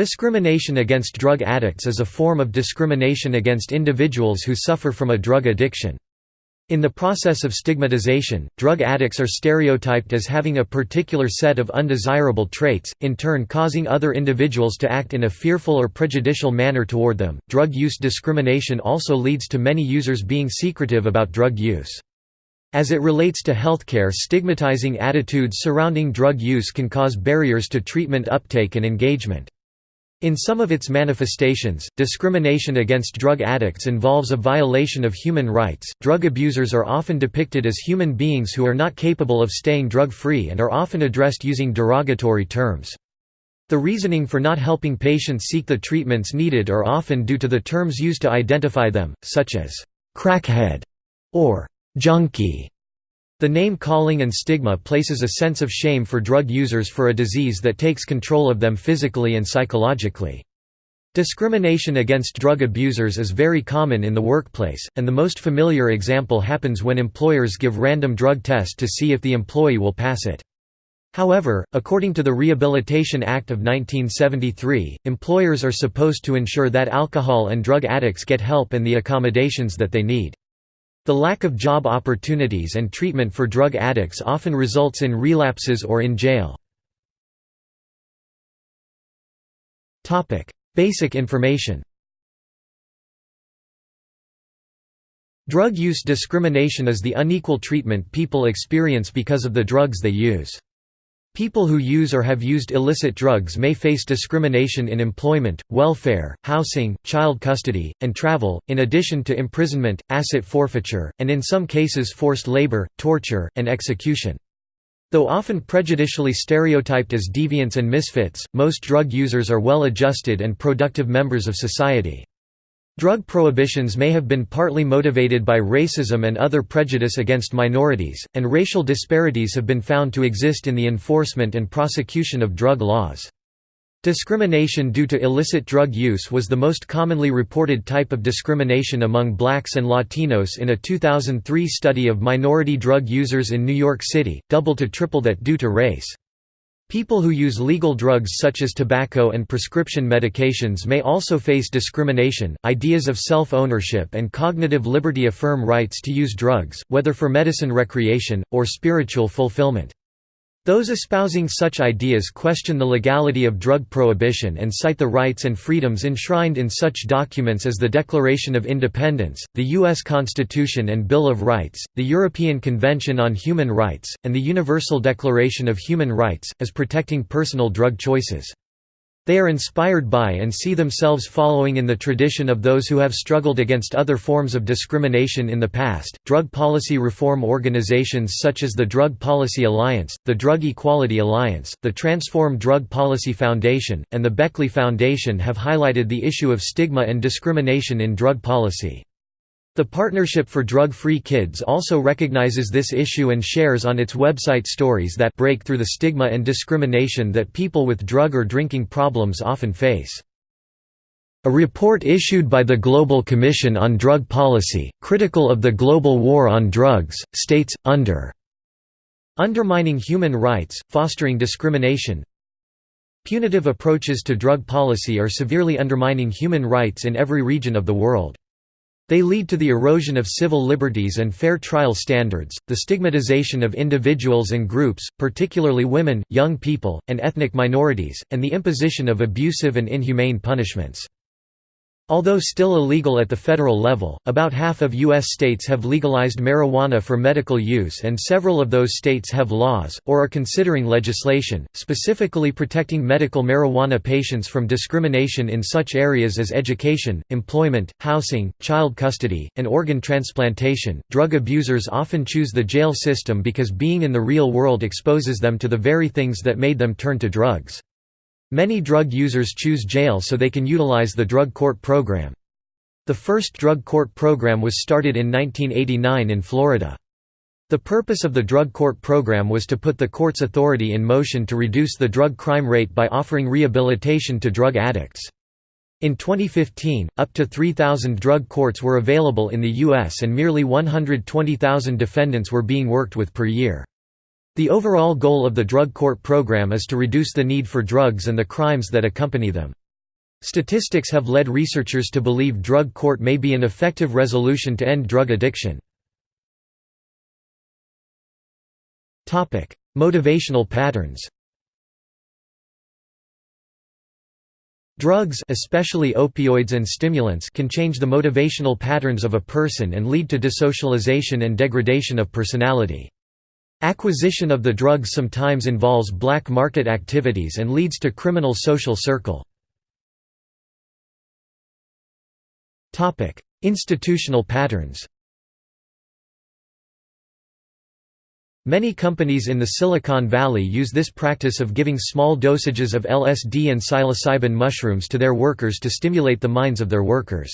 Discrimination against drug addicts is a form of discrimination against individuals who suffer from a drug addiction. In the process of stigmatization, drug addicts are stereotyped as having a particular set of undesirable traits, in turn causing other individuals to act in a fearful or prejudicial manner toward them. Drug use discrimination also leads to many users being secretive about drug use. As it relates to healthcare, stigmatizing attitudes surrounding drug use can cause barriers to treatment uptake and engagement. In some of its manifestations, discrimination against drug addicts involves a violation of human rights. Drug abusers are often depicted as human beings who are not capable of staying drug free and are often addressed using derogatory terms. The reasoning for not helping patients seek the treatments needed are often due to the terms used to identify them, such as crackhead or junkie. The name-calling and stigma places a sense of shame for drug users for a disease that takes control of them physically and psychologically. Discrimination against drug abusers is very common in the workplace, and the most familiar example happens when employers give random drug tests to see if the employee will pass it. However, according to the Rehabilitation Act of 1973, employers are supposed to ensure that alcohol and drug addicts get help and the accommodations that they need. The lack of job opportunities and treatment for drug addicts often results in relapses or in jail. Basic information Drug use discrimination is the unequal treatment people experience because of the drugs they use. People who use or have used illicit drugs may face discrimination in employment, welfare, housing, child custody, and travel, in addition to imprisonment, asset forfeiture, and in some cases forced labor, torture, and execution. Though often prejudicially stereotyped as deviants and misfits, most drug users are well-adjusted and productive members of society. Drug prohibitions may have been partly motivated by racism and other prejudice against minorities, and racial disparities have been found to exist in the enforcement and prosecution of drug laws. Discrimination due to illicit drug use was the most commonly reported type of discrimination among blacks and Latinos in a 2003 study of minority drug users in New York City, double to triple that due to race. People who use legal drugs such as tobacco and prescription medications may also face discrimination. Ideas of self ownership and cognitive liberty affirm rights to use drugs, whether for medicine recreation, or spiritual fulfillment. Those espousing such ideas question the legality of drug prohibition and cite the rights and freedoms enshrined in such documents as the Declaration of Independence, the U.S. Constitution and Bill of Rights, the European Convention on Human Rights, and the Universal Declaration of Human Rights, as protecting personal drug choices. They are inspired by and see themselves following in the tradition of those who have struggled against other forms of discrimination in the past. Drug policy reform organizations such as the Drug Policy Alliance, the Drug Equality Alliance, the Transform Drug Policy Foundation, and the Beckley Foundation have highlighted the issue of stigma and discrimination in drug policy. The Partnership for Drug-Free Kids also recognizes this issue and shares on its website stories that break through the stigma and discrimination that people with drug or drinking problems often face. A report issued by the Global Commission on Drug Policy, critical of the global war on drugs, states, under undermining human rights, fostering discrimination, punitive approaches to drug policy are severely undermining human rights in every region of the world. They lead to the erosion of civil liberties and fair trial standards, the stigmatization of individuals and groups, particularly women, young people, and ethnic minorities, and the imposition of abusive and inhumane punishments. Although still illegal at the federal level, about half of U.S. states have legalized marijuana for medical use and several of those states have laws, or are considering legislation, specifically protecting medical marijuana patients from discrimination in such areas as education, employment, housing, child custody, and organ transplantation. Drug abusers often choose the jail system because being in the real world exposes them to the very things that made them turn to drugs. Many drug users choose jail so they can utilize the drug court program. The first drug court program was started in 1989 in Florida. The purpose of the drug court program was to put the court's authority in motion to reduce the drug crime rate by offering rehabilitation to drug addicts. In 2015, up to 3,000 drug courts were available in the U.S. and merely 120,000 defendants were being worked with per year. The overall goal of the drug court program is to reduce the need for drugs and the crimes that accompany them. Statistics have led researchers to believe drug court may be an effective resolution to end drug addiction. Motivational patterns Drugs especially opioids and stimulants can change the motivational patterns of a person and lead to dissocialization and degradation of personality. Acquisition of the drugs sometimes involves black market activities and leads to criminal social circle. Institutional patterns Many companies in the Silicon Valley use this practice of giving small dosages of LSD and psilocybin mushrooms to their workers to stimulate the minds of their workers.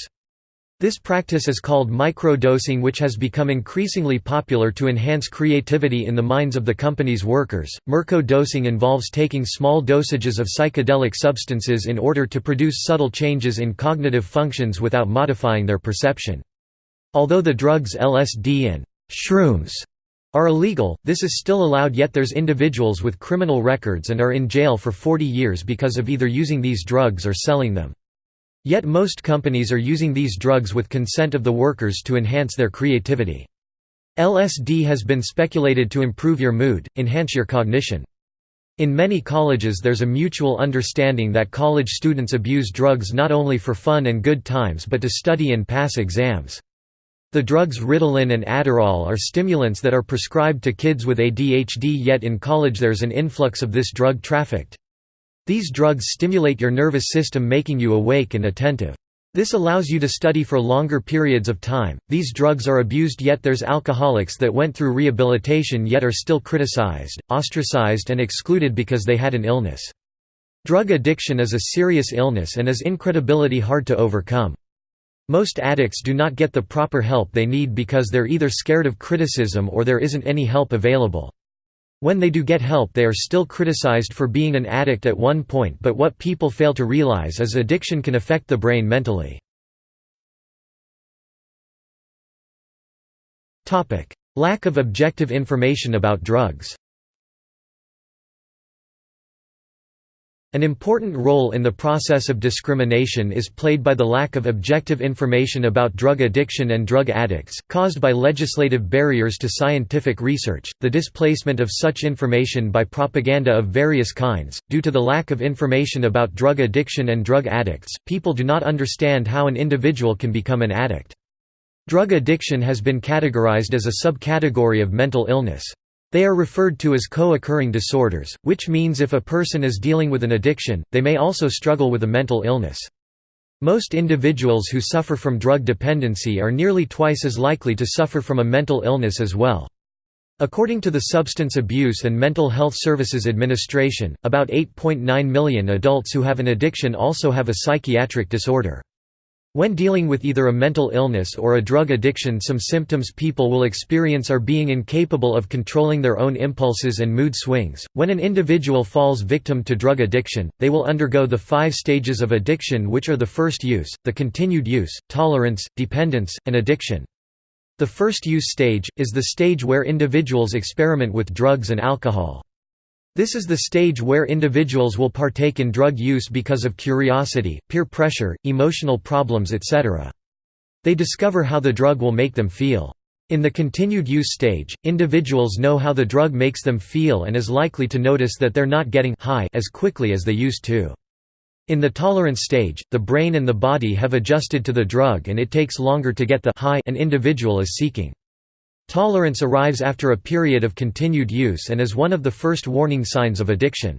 This practice is called microdosing which has become increasingly popular to enhance creativity in the minds of the company's workers. Mirco-dosing involves taking small dosages of psychedelic substances in order to produce subtle changes in cognitive functions without modifying their perception. Although the drugs LSD and shrooms are illegal, this is still allowed yet there's individuals with criminal records and are in jail for 40 years because of either using these drugs or selling them. Yet most companies are using these drugs with consent of the workers to enhance their creativity. LSD has been speculated to improve your mood, enhance your cognition. In many colleges there's a mutual understanding that college students abuse drugs not only for fun and good times but to study and pass exams. The drugs Ritalin and Adderall are stimulants that are prescribed to kids with ADHD yet in college there's an influx of this drug trafficked. These drugs stimulate your nervous system making you awake and attentive. This allows you to study for longer periods of time. These drugs are abused yet there's alcoholics that went through rehabilitation yet are still criticized, ostracized and excluded because they had an illness. Drug addiction is a serious illness and is incredibility hard to overcome. Most addicts do not get the proper help they need because they're either scared of criticism or there isn't any help available. When they do get help they are still criticized for being an addict at one point but what people fail to realize is addiction can affect the brain mentally. Lack of objective information about drugs An important role in the process of discrimination is played by the lack of objective information about drug addiction and drug addicts, caused by legislative barriers to scientific research, the displacement of such information by propaganda of various kinds. Due to the lack of information about drug addiction and drug addicts, people do not understand how an individual can become an addict. Drug addiction has been categorized as a subcategory of mental illness. They are referred to as co-occurring disorders, which means if a person is dealing with an addiction, they may also struggle with a mental illness. Most individuals who suffer from drug dependency are nearly twice as likely to suffer from a mental illness as well. According to the Substance Abuse and Mental Health Services Administration, about 8.9 million adults who have an addiction also have a psychiatric disorder. When dealing with either a mental illness or a drug addiction some symptoms people will experience are being incapable of controlling their own impulses and mood swings. When an individual falls victim to drug addiction, they will undergo the five stages of addiction which are the first use, the continued use, tolerance, dependence, and addiction. The first use stage, is the stage where individuals experiment with drugs and alcohol. This is the stage where individuals will partake in drug use because of curiosity, peer pressure, emotional problems etc. They discover how the drug will make them feel. In the continued use stage, individuals know how the drug makes them feel and is likely to notice that they're not getting high as quickly as they used to. In the tolerance stage, the brain and the body have adjusted to the drug and it takes longer to get the high an individual is seeking. Tolerance arrives after a period of continued use and is one of the first warning signs of addiction.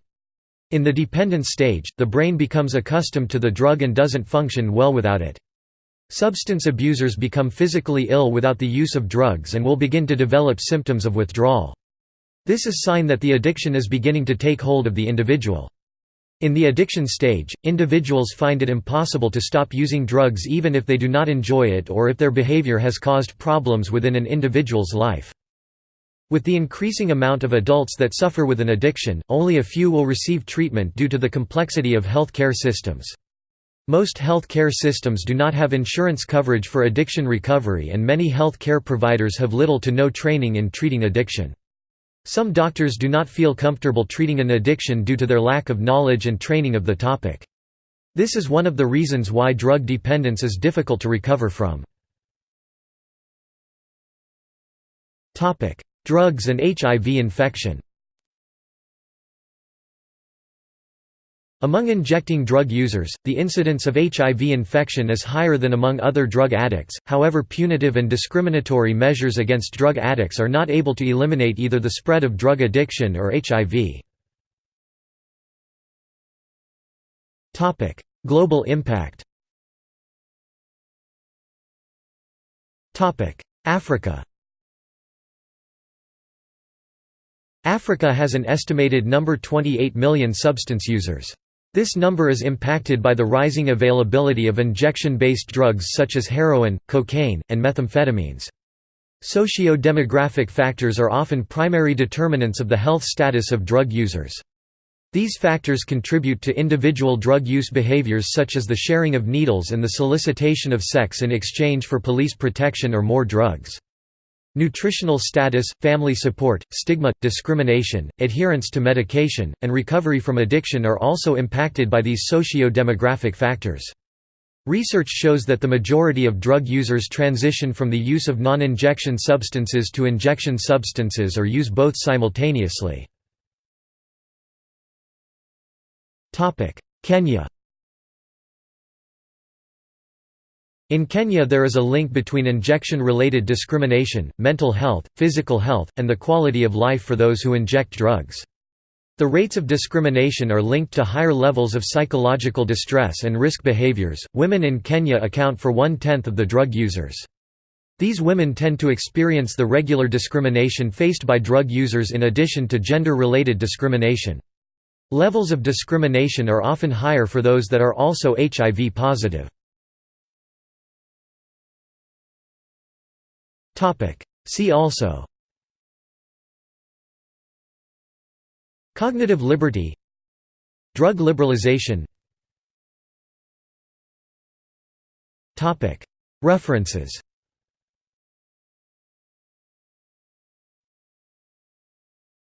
In the dependence stage, the brain becomes accustomed to the drug and doesn't function well without it. Substance abusers become physically ill without the use of drugs and will begin to develop symptoms of withdrawal. This is a sign that the addiction is beginning to take hold of the individual. In the addiction stage, individuals find it impossible to stop using drugs even if they do not enjoy it or if their behavior has caused problems within an individual's life. With the increasing amount of adults that suffer with an addiction, only a few will receive treatment due to the complexity of health care systems. Most health care systems do not have insurance coverage for addiction recovery and many health care providers have little to no training in treating addiction. Some doctors do not feel comfortable treating an addiction due to their lack of knowledge and training of the topic. This is one of the reasons why drug dependence is difficult to recover from. Drugs and HIV infection Among injecting drug users, the incidence of HIV infection is higher than among other drug addicts, however punitive and discriminatory measures against drug addicts are not able to eliminate either the spread of drug addiction or HIV. Global impact Africa Africa has an estimated number 28 million substance users. This number is impacted by the rising availability of injection-based drugs such as heroin, cocaine, and methamphetamines. Socio-demographic factors are often primary determinants of the health status of drug users. These factors contribute to individual drug use behaviors such as the sharing of needles and the solicitation of sex in exchange for police protection or more drugs. Nutritional status, family support, stigma, discrimination, adherence to medication, and recovery from addiction are also impacted by these socio-demographic factors. Research shows that the majority of drug users transition from the use of non-injection substances to injection substances or use both simultaneously. Kenya In Kenya there is a link between injection-related discrimination, mental health, physical health, and the quality of life for those who inject drugs. The rates of discrimination are linked to higher levels of psychological distress and risk behaviors. Women in Kenya account for one tenth of the drug users. These women tend to experience the regular discrimination faced by drug users in addition to gender-related discrimination. Levels of discrimination are often higher for those that are also HIV positive. See also. Cognitive liberty. Drug liberalization. References